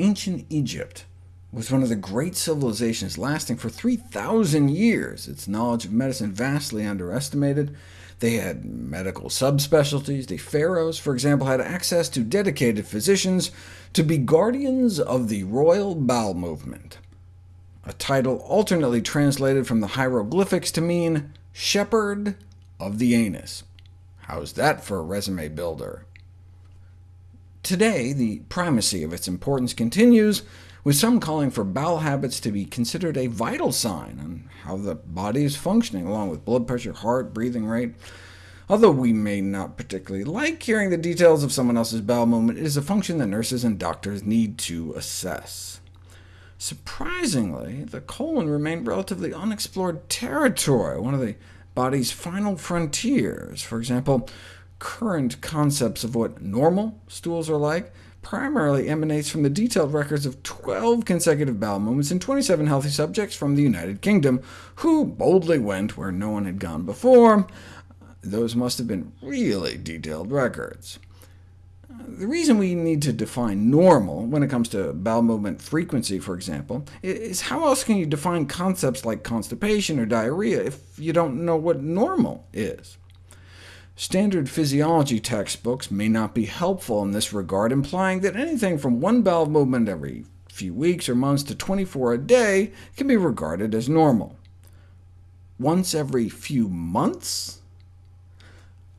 Ancient Egypt was one of the great civilizations lasting for 3,000 years, its knowledge of medicine vastly underestimated. They had medical subspecialties. The pharaohs, for example, had access to dedicated physicians to be guardians of the royal bowel movement, a title alternately translated from the hieroglyphics to mean shepherd of the anus. How's that for a resume builder? Today, the primacy of its importance continues, with some calling for bowel habits to be considered a vital sign on how the body is functioning, along with blood pressure, heart, breathing rate. Although we may not particularly like hearing the details of someone else's bowel movement, it is a function that nurses and doctors need to assess. Surprisingly, the colon remained relatively unexplored territory, one of the body's final frontiers. For example, current concepts of what normal stools are like primarily emanates from the detailed records of 12 consecutive bowel movements in 27 healthy subjects from the United Kingdom, who boldly went where no one had gone before. Those must have been really detailed records. The reason we need to define normal when it comes to bowel movement frequency, for example, is how else can you define concepts like constipation or diarrhea if you don't know what normal is? Standard physiology textbooks may not be helpful in this regard, implying that anything from one bowel movement every few weeks or months to 24 a day can be regarded as normal. Once every few months?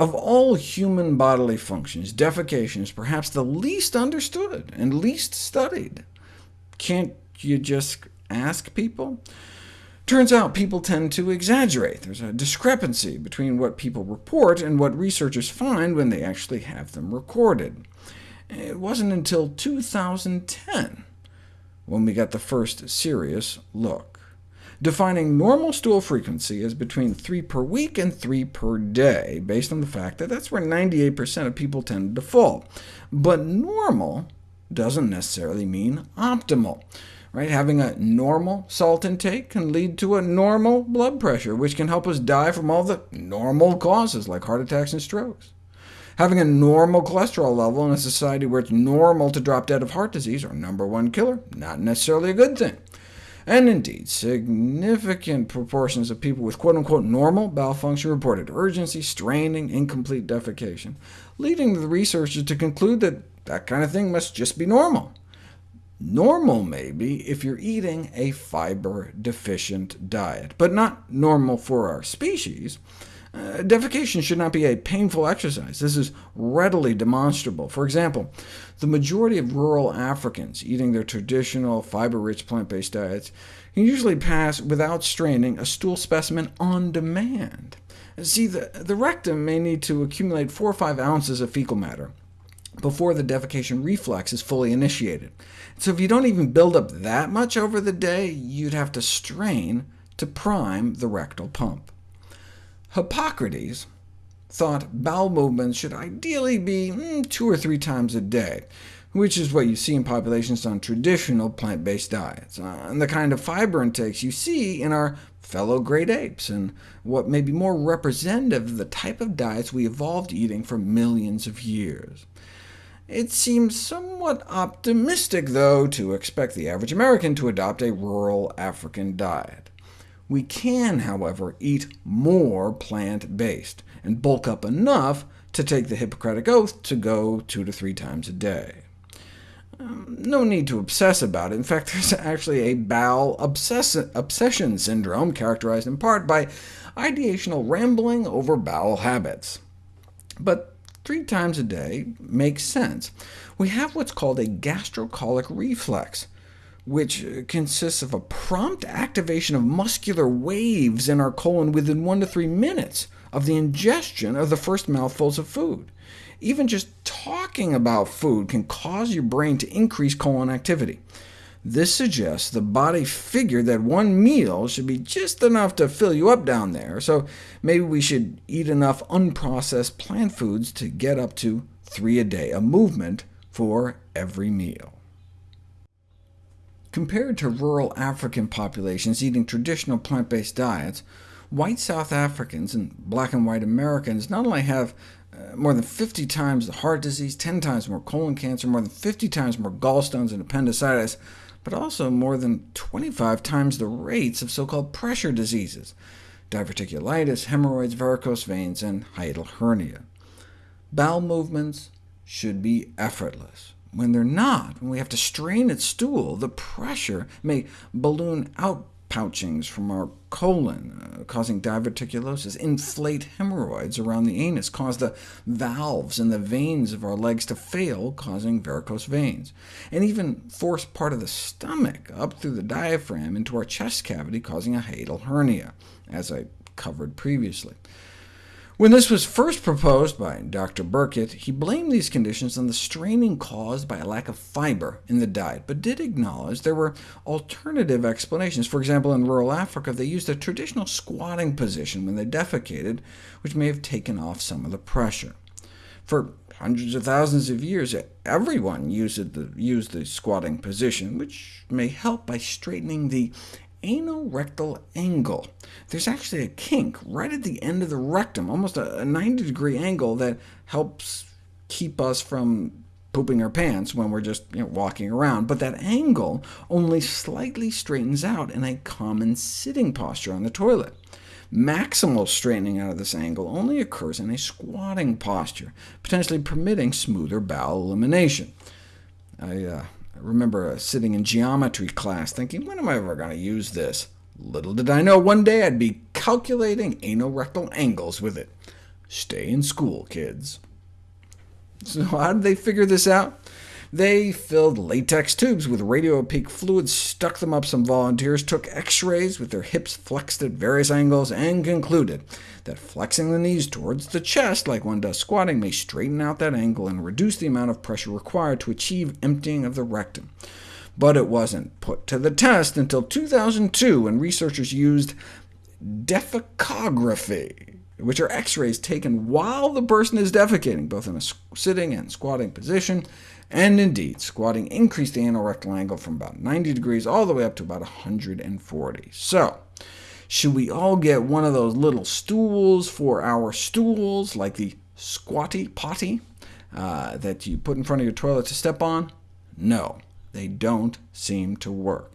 Of all human bodily functions, defecation is perhaps the least understood and least studied. Can't you just ask people? Turns out people tend to exaggerate. There's a discrepancy between what people report and what researchers find when they actually have them recorded. It wasn't until 2010 when we got the first serious look, defining normal stool frequency as between 3 per week and 3 per day, based on the fact that that's where 98% of people tend to fall. But normal doesn't necessarily mean optimal. Right? Having a normal salt intake can lead to a normal blood pressure, which can help us die from all the normal causes, like heart attacks and strokes. Having a normal cholesterol level in a society where it's normal to drop dead of heart disease, our number one killer, not necessarily a good thing. And indeed, significant proportions of people with quote-unquote normal bowel function reported urgency, straining, incomplete defecation, leading the researchers to conclude that that kind of thing must just be normal. Normal, maybe, if you're eating a fiber-deficient diet, but not normal for our species. Uh, defecation should not be a painful exercise. This is readily demonstrable. For example, the majority of rural Africans eating their traditional fiber-rich plant-based diets can usually pass without straining a stool specimen on demand. See, the, the rectum may need to accumulate 4 or 5 ounces of fecal matter before the defecation reflex is fully initiated. So if you don't even build up that much over the day, you'd have to strain to prime the rectal pump. Hippocrates thought bowel movements should ideally be mm, two or three times a day, which is what you see in populations on traditional plant-based diets, uh, and the kind of fiber intakes you see in our fellow great apes, and what may be more representative of the type of diets we evolved eating for millions of years. It seems somewhat optimistic, though, to expect the average American to adopt a rural African diet. We can, however, eat more plant-based, and bulk up enough to take the Hippocratic Oath to go two to three times a day. Um, no need to obsess about it. In fact, there's actually a bowel obsess obsession syndrome, characterized in part by ideational rambling over bowel habits. But three times a day makes sense. We have what's called a gastrocolic reflex, which consists of a prompt activation of muscular waves in our colon within one to three minutes of the ingestion of the first mouthfuls of food. Even just talking about food can cause your brain to increase colon activity. This suggests the body figured that one meal should be just enough to fill you up down there, so maybe we should eat enough unprocessed plant foods to get up to three a day, a movement for every meal. Compared to rural African populations eating traditional plant-based diets, white South Africans and black and white Americans not only have uh, more than 50 times the heart disease, 10 times more colon cancer, more than 50 times more gallstones and appendicitis, but also more than 25 times the rates of so-called pressure diseases, diverticulitis, hemorrhoids, varicose veins, and hiatal hernia. Bowel movements should be effortless. When they're not, when we have to strain at stool, the pressure may balloon out pouchings from our colon, uh, causing diverticulosis, inflate hemorrhoids around the anus, cause the valves and the veins of our legs to fail, causing varicose veins, and even force part of the stomach up through the diaphragm into our chest cavity, causing a hiatal hernia, as I covered previously. When this was first proposed by Dr. Burkitt, he blamed these conditions on the straining caused by a lack of fiber in the diet, but did acknowledge there were alternative explanations. For example, in rural Africa, they used a traditional squatting position when they defecated, which may have taken off some of the pressure. For hundreds of thousands of years, everyone used the, used the squatting position, which may help by straightening the anorectal angle. There's actually a kink right at the end of the rectum, almost a 90-degree angle that helps keep us from pooping our pants when we're just you know, walking around, but that angle only slightly straightens out in a common sitting posture on the toilet. Maximal straightening out of this angle only occurs in a squatting posture, potentially permitting smoother bowel elimination. I uh, I remember uh, sitting in geometry class thinking, when am I ever going to use this? Little did I know one day I'd be calculating anorectal angles with it. Stay in school, kids. So how did they figure this out? They filled latex tubes with radiopaque fluid, stuck them up some volunteers, took x-rays with their hips flexed at various angles, and concluded that flexing the knees towards the chest, like one does squatting, may straighten out that angle and reduce the amount of pressure required to achieve emptying of the rectum. But it wasn't put to the test until 2002, when researchers used defecography, which are x-rays taken while the person is defecating, both in a sitting and squatting position, and indeed, squatting increased the anorectal angle from about 90 degrees all the way up to about 140. So, should we all get one of those little stools for our stools, like the squatty potty uh, that you put in front of your toilet to step on? No, they don't seem to work.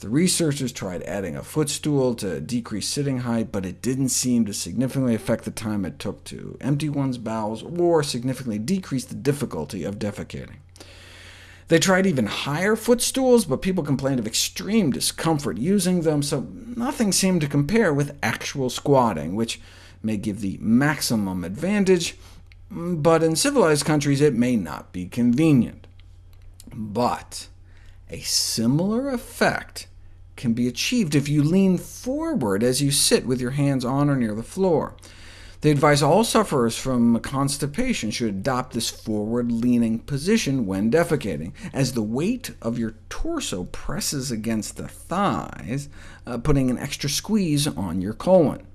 The researchers tried adding a footstool to decrease sitting height, but it didn't seem to significantly affect the time it took to empty one's bowels, or significantly decrease the difficulty of defecating. They tried even higher footstools, but people complained of extreme discomfort using them, so nothing seemed to compare with actual squatting, which may give the maximum advantage, but in civilized countries it may not be convenient. But a similar effect can be achieved if you lean forward as you sit with your hands on or near the floor. They advise all sufferers from constipation should adopt this forward-leaning position when defecating, as the weight of your torso presses against the thighs, uh, putting an extra squeeze on your colon.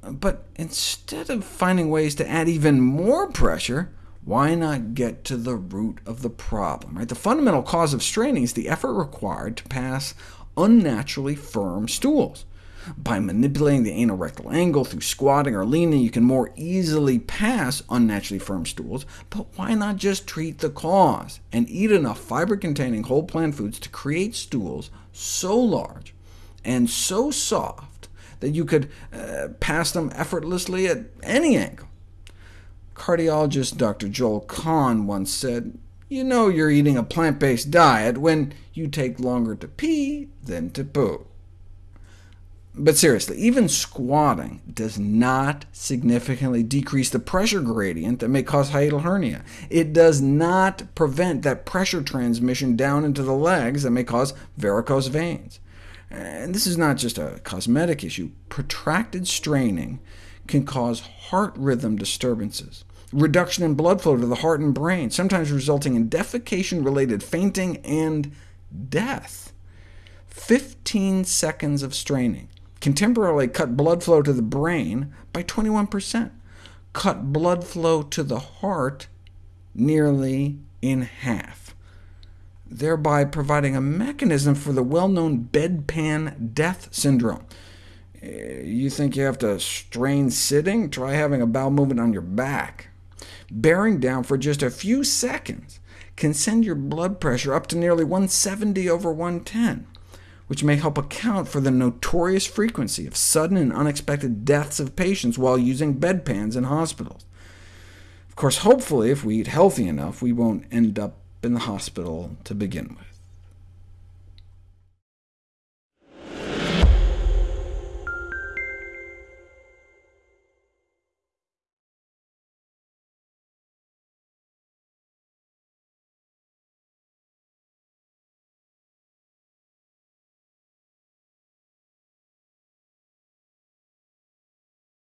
But instead of finding ways to add even more pressure, why not get to the root of the problem? Right? The fundamental cause of straining is the effort required to pass unnaturally firm stools. By manipulating the anorectal angle through squatting or leaning, you can more easily pass unnaturally firm stools, but why not just treat the cause, and eat enough fiber-containing whole plant foods to create stools so large and so soft that you could uh, pass them effortlessly at any angle? Cardiologist Dr. Joel Kahn once said, you know you're eating a plant-based diet when you take longer to pee than to poo. But seriously, even squatting does not significantly decrease the pressure gradient that may cause hiatal hernia. It does not prevent that pressure transmission down into the legs that may cause varicose veins. And this is not just a cosmetic issue. Protracted straining can cause heart rhythm disturbances, reduction in blood flow to the heart and brain, sometimes resulting in defecation-related fainting and death. 15 seconds of straining can temporarily cut blood flow to the brain by 21%, cut blood flow to the heart nearly in half, thereby providing a mechanism for the well-known bedpan death syndrome. Eh, you think you have to strain sitting? Try having a bowel movement on your back. Bearing down for just a few seconds can send your blood pressure up to nearly 170 over 110, which may help account for the notorious frequency of sudden and unexpected deaths of patients while using bedpans in hospitals. Of course, hopefully, if we eat healthy enough, we won't end up in the hospital to begin with.